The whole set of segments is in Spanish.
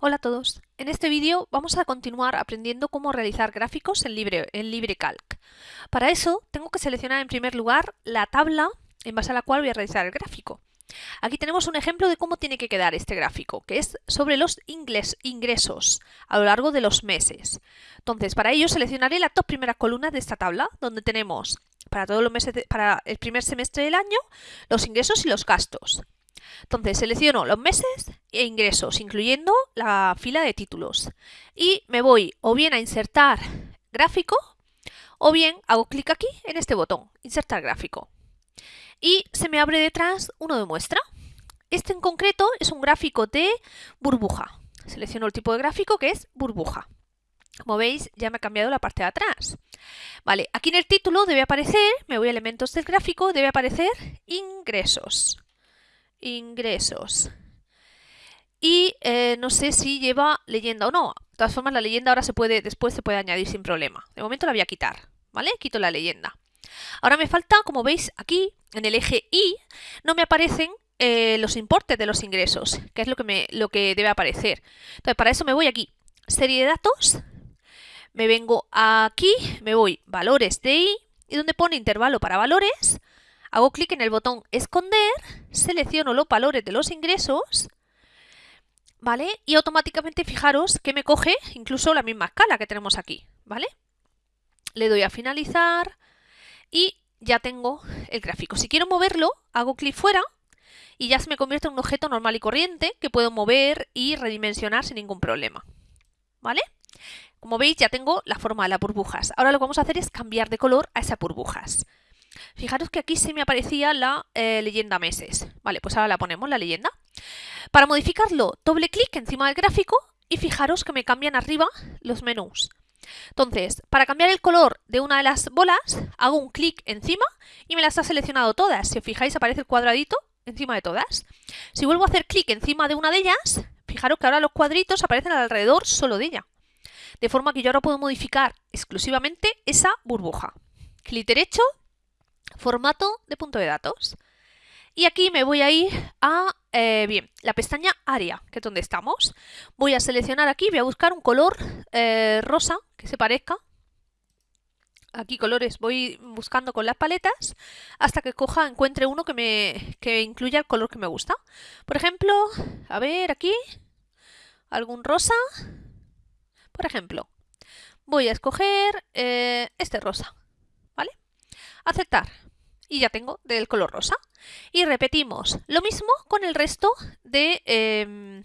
Hola a todos. En este vídeo vamos a continuar aprendiendo cómo realizar gráficos en, Libre, LibreCalc. Para eso tengo que seleccionar en primer lugar la tabla en base a la cual voy a realizar el gráfico. Aquí tenemos un ejemplo de cómo tiene que quedar este gráfico, que es sobre los ingresos a lo largo de los meses. Entonces, para ello seleccionaré las dos primeras columnas de esta tabla, donde tenemos para todos los meses para el primer semestre del año los ingresos y los gastos. Entonces selecciono los meses e ingresos, incluyendo la fila de títulos. Y me voy o bien a insertar gráfico o bien hago clic aquí en este botón, insertar gráfico. Y se me abre detrás uno de muestra. Este en concreto es un gráfico de burbuja. Selecciono el tipo de gráfico que es burbuja. Como veis, ya me ha cambiado la parte de atrás. Vale, aquí en el título debe aparecer, me voy a elementos del gráfico, debe aparecer ingresos ingresos. Y eh, no sé si lleva leyenda o no. De todas formas, la leyenda ahora se puede, después se puede añadir sin problema. De momento la voy a quitar, ¿vale? Quito la leyenda. Ahora me falta, como veis aquí, en el eje Y, no me aparecen eh, los importes de los ingresos, que es lo que, me, lo que debe aparecer. Entonces, para eso me voy aquí, serie de datos, me vengo aquí, me voy valores de I, y donde pone intervalo para valores, Hago clic en el botón esconder, selecciono los valores de los ingresos, ¿vale? Y automáticamente fijaros que me coge incluso la misma escala que tenemos aquí, ¿vale? Le doy a finalizar y ya tengo el gráfico. Si quiero moverlo, hago clic fuera y ya se me convierte en un objeto normal y corriente que puedo mover y redimensionar sin ningún problema, ¿vale? Como veis ya tengo la forma de las burbujas. Ahora lo que vamos a hacer es cambiar de color a esas burbujas. Fijaros que aquí se me aparecía la eh, leyenda meses. Vale, pues ahora la ponemos, la leyenda. Para modificarlo, doble clic encima del gráfico y fijaros que me cambian arriba los menús. Entonces, para cambiar el color de una de las bolas, hago un clic encima y me las ha seleccionado todas. Si os fijáis, aparece el cuadradito encima de todas. Si vuelvo a hacer clic encima de una de ellas, fijaros que ahora los cuadritos aparecen alrededor solo de ella. De forma que yo ahora puedo modificar exclusivamente esa burbuja. Clic derecho, formato de punto de datos. Y aquí me voy a ir a, eh, bien, la pestaña área, que es donde estamos. Voy a seleccionar aquí, voy a buscar un color eh, rosa que se parezca. Aquí colores voy buscando con las paletas hasta que coja, encuentre uno que me que incluya el color que me gusta. Por ejemplo, a ver aquí, algún rosa. Por ejemplo, voy a escoger eh, este rosa. Aceptar y ya tengo del color rosa. Y repetimos lo mismo con el resto de, em,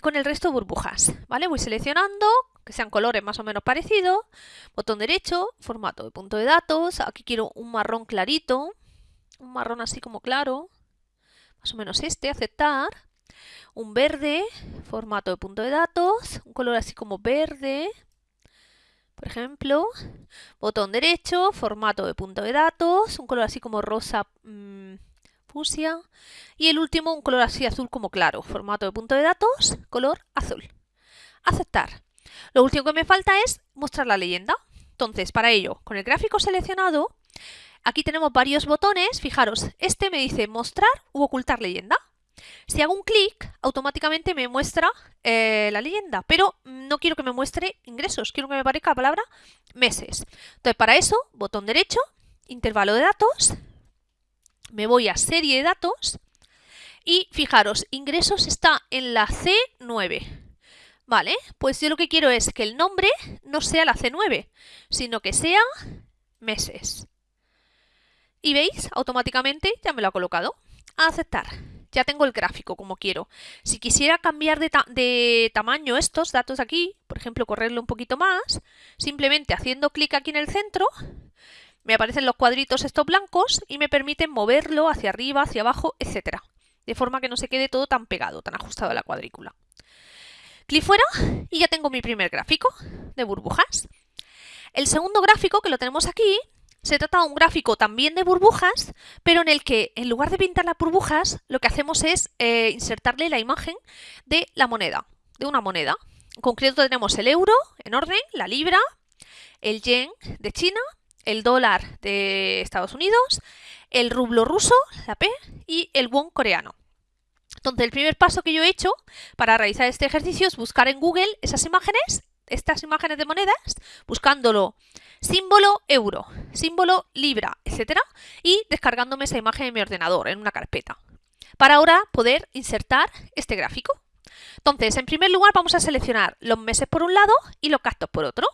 con el resto de burbujas. ¿vale? Voy seleccionando que sean colores más o menos parecidos. Botón derecho, formato de punto de datos. Aquí quiero un marrón clarito. Un marrón así como claro. Más o menos este, aceptar. Un verde, formato de punto de datos. Un color así como verde. Por ejemplo, botón derecho, formato de punto de datos, un color así como rosa mmm. Y el último, un color así azul como claro, formato de punto de datos, color azul. Aceptar. Lo último que me falta es mostrar la leyenda. Entonces, para ello, con el gráfico seleccionado, aquí tenemos varios botones. Fijaros, este me dice mostrar u ocultar leyenda. Si hago un clic, automáticamente me muestra eh, la leyenda, pero no quiero que me muestre ingresos, quiero que me aparezca la palabra meses. Entonces, para eso, botón derecho, intervalo de datos, me voy a serie de datos y fijaros, ingresos está en la C9. Vale, pues yo lo que quiero es que el nombre no sea la C9, sino que sea meses. Y veis, automáticamente ya me lo ha colocado. Aceptar ya tengo el gráfico como quiero. Si quisiera cambiar de, tamaño estos datos aquí, por ejemplo, correrlo un poquito más, simplemente haciendo clic aquí en el centro, me aparecen los cuadritos estos blancos y me permiten moverlo hacia arriba, hacia abajo, etcétera, de forma que no se quede todo tan pegado, tan ajustado a la cuadrícula. Clic fuera y ya tengo mi primer gráfico de burbujas. El segundo gráfico, que lo tenemos aquí, se trata de un gráfico también de burbujas, pero en el que en lugar de pintar las burbujas, lo que hacemos es eh, insertarle la imagen de la moneda, de una moneda. En concreto tenemos el euro en orden, la libra, el yen de China, el dólar de Estados Unidos, el rublo ruso, la P, y el won coreano. Entonces, el primer paso que yo he hecho para realizar este ejercicio es buscar en Google esas imágenes, estas imágenes de monedas, buscándolo símbolo euro, símbolo libra, etcétera, y descargándome esa imagen en mi ordenador, en una carpeta, para ahora poder insertar este gráfico. Entonces, en primer lugar vamos a seleccionar los meses por un lado y los gastos por otro.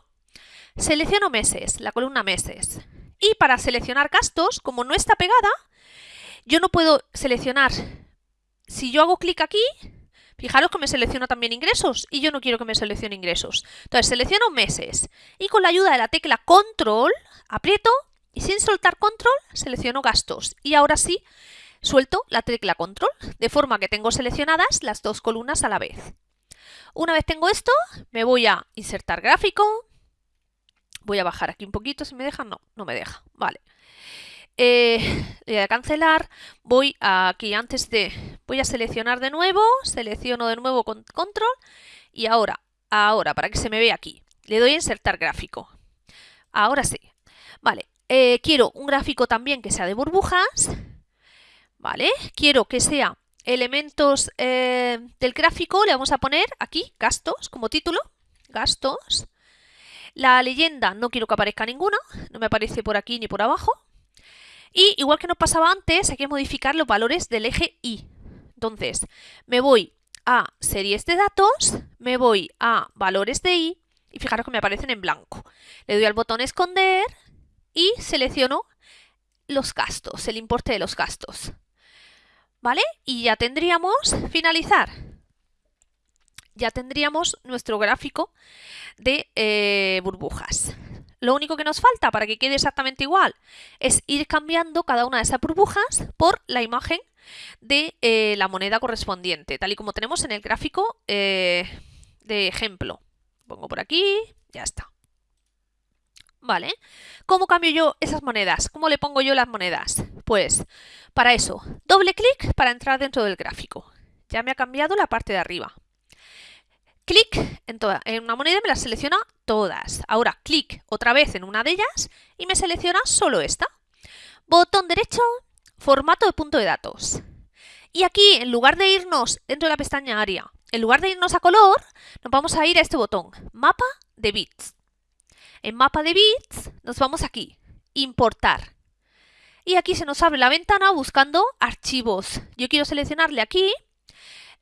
Selecciono meses, la columna meses. Y para seleccionar gastos, como no está pegada, yo no puedo seleccionar. Si yo hago clic aquí, fijaros que me selecciona también ingresos y yo no quiero que me seleccione ingresos. Entonces selecciono meses y con la ayuda de la tecla control aprieto y sin soltar control selecciono gastos. Y ahora sí suelto la tecla control de forma que tengo seleccionadas las dos columnas a la vez. Una vez tengo esto, me voy a insertar gráfico, Voy a bajar aquí un poquito, si me deja, no, no me deja, vale. Eh, voy a cancelar, voy aquí antes de, voy a seleccionar de nuevo, selecciono de nuevo con control y ahora, ahora, para que se me vea aquí, le doy a insertar gráfico. Ahora sí, vale, eh, quiero un gráfico también que sea de burbujas, vale, quiero que sea elementos eh, del gráfico, le vamos a poner aquí gastos como título, gastos, la leyenda no quiero que aparezca ninguna, no me aparece por aquí ni por abajo. Y igual que nos pasaba antes, hay que modificar los valores del eje Y. Entonces, me voy a series de datos, me voy a valores de Y y fijaros que me aparecen en blanco. Le doy al botón esconder y selecciono los gastos, el importe de los gastos. ¿Vale? Y ya tendríamos finalizar ya tendríamos nuestro gráfico de eh, burbujas. Lo único que nos falta para que quede exactamente igual es ir cambiando cada una de esas burbujas por la imagen de eh, la moneda correspondiente, tal y como tenemos en el gráfico eh, de ejemplo. Pongo por aquí, ya está. ¿Vale? ¿Cómo cambio yo esas monedas? ¿Cómo le pongo yo las monedas? Pues para eso, doble clic para entrar dentro del gráfico. Ya me ha cambiado la parte de arriba clic en, toda, en una moneda me las selecciona todas. Ahora clic otra vez en una de ellas y me selecciona solo esta. Botón derecho, formato de punto de datos. Y aquí, en lugar de irnos dentro de la pestaña área, en lugar de irnos a color, nos vamos a ir a este botón, mapa de bits. En mapa de bits nos vamos aquí, importar. Y aquí se nos abre la ventana buscando archivos. Yo quiero seleccionarle aquí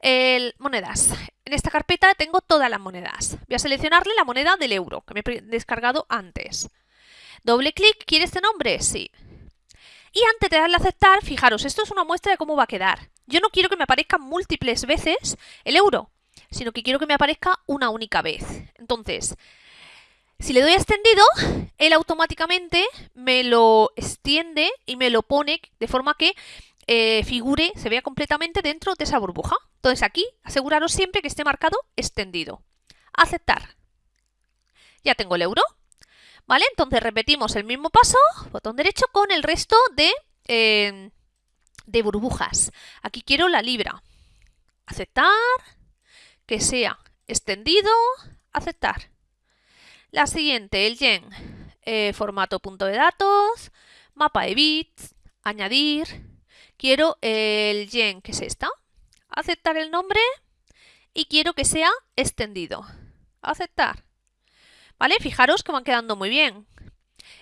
el, monedas. En esta carpeta tengo todas las monedas. Voy a seleccionarle la moneda del euro, que me he descargado antes. Doble clic, ¿quiere este nombre? Sí. Y antes de darle a aceptar, fijaros, esto es una muestra de cómo va a quedar. Yo no quiero que me aparezca múltiples veces el euro, sino que quiero que me aparezca una única vez. Entonces, si le doy a extendido, él automáticamente me lo extiende y me lo pone de forma que eh, figure, se vea completamente dentro de esa burbuja. Entonces aquí, aseguraros siempre que esté marcado extendido. Aceptar. Ya tengo el euro. ¿Vale? Entonces repetimos el mismo paso, botón derecho, con el resto de, eh, de burbujas. Aquí quiero la libra. Aceptar. Que sea extendido. Aceptar. La siguiente, el yen. Eh, formato punto de datos. Mapa de bits. Añadir Quiero el yen, que es esta. Aceptar el nombre y quiero que sea extendido. Aceptar. ¿Vale? Fijaros que van quedando muy bien.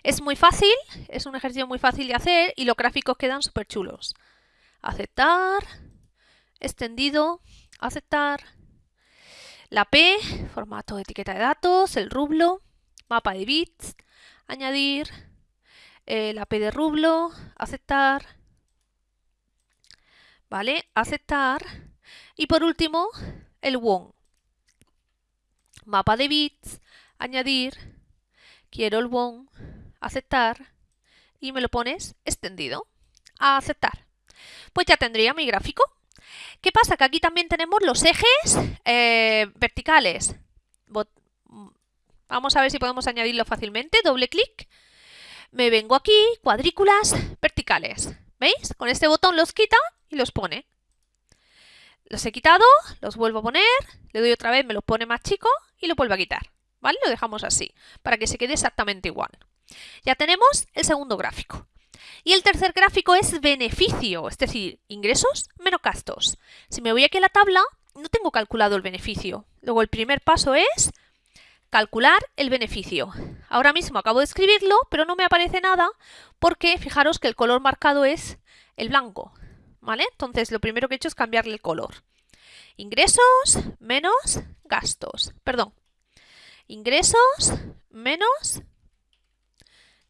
Es muy fácil, es un ejercicio muy fácil de hacer y los gráficos quedan súper chulos. Aceptar, extendido, aceptar. La P, formato de etiqueta de datos, el rublo, mapa de bits, añadir, eh, la P de rublo, aceptar, ¿vale? Aceptar. Y por último, el won. Mapa de bits, añadir, quiero el won, aceptar y me lo pones extendido. A aceptar. Pues ya tendría mi gráfico. ¿Qué pasa? Que aquí también tenemos los ejes eh, verticales. Vamos a ver si podemos añadirlo fácilmente. Doble clic. Me vengo aquí, cuadrículas verticales. ¿Veis? Con este botón los quita y los pone. Los he quitado, los vuelvo a poner, le doy otra vez, me los pone más chico y lo vuelvo a quitar. ¿Vale? Lo dejamos así, para que se quede exactamente igual. Ya tenemos el segundo gráfico. Y el tercer gráfico es beneficio, es decir, ingresos menos gastos. Si me voy aquí a la tabla, no tengo calculado el beneficio. Luego el primer paso es calcular el beneficio. Ahora mismo acabo de escribirlo, pero no me aparece nada porque fijaros que el color marcado es el blanco. ¿Vale? Entonces lo primero que he hecho es cambiarle el color. Ingresos menos gastos. Perdón. Ingresos menos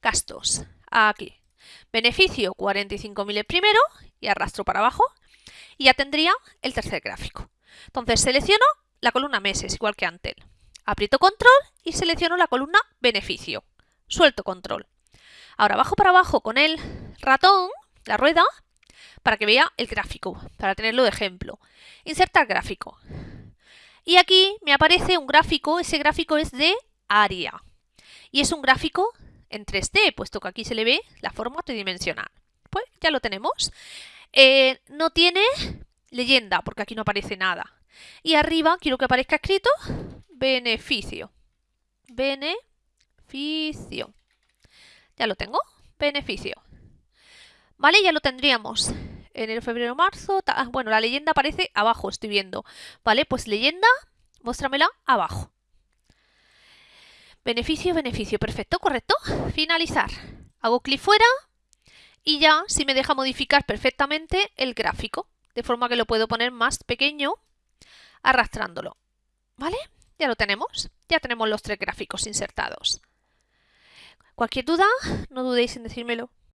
gastos. Aquí. Beneficio 45.000 el primero y arrastro para abajo y ya tendría el tercer gráfico. Entonces selecciono la columna meses, igual que antes. Aprieto control y selecciono la columna beneficio. Suelto control. Ahora bajo para abajo con el ratón, la rueda, para que vea el gráfico, para tenerlo de ejemplo. Insertar gráfico. Y aquí me aparece un gráfico, ese gráfico es de área. Y es un gráfico en 3D, puesto que aquí se le ve la forma tridimensional. Pues ya lo tenemos. Eh, no tiene leyenda, porque aquí no aparece nada. Y arriba quiero que aparezca escrito beneficio. Beneficio. Ya lo tengo. Beneficio. ¿Vale? Ya lo tendríamos. Enero, febrero, marzo. Ah, bueno, la leyenda aparece abajo, estoy viendo. ¿Vale? Pues leyenda, muéstramela abajo. Beneficio, beneficio. Perfecto, correcto. Finalizar. Hago clic fuera y ya si me deja modificar perfectamente el gráfico. De forma que lo puedo poner más pequeño arrastrándolo. ¿Vale? Ya lo tenemos. Ya tenemos los tres gráficos insertados. Cualquier duda, no dudéis en decírmelo.